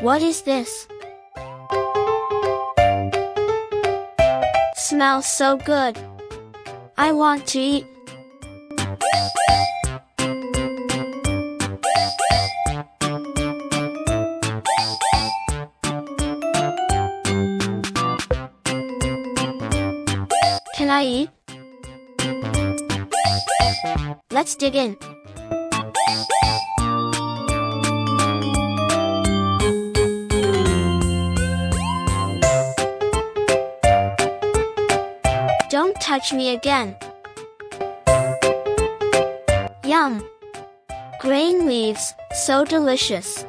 What is this? Smells so good. I want to eat. Can I eat? Let's dig in. Don't touch me again. Yum! Grain leaves, so delicious.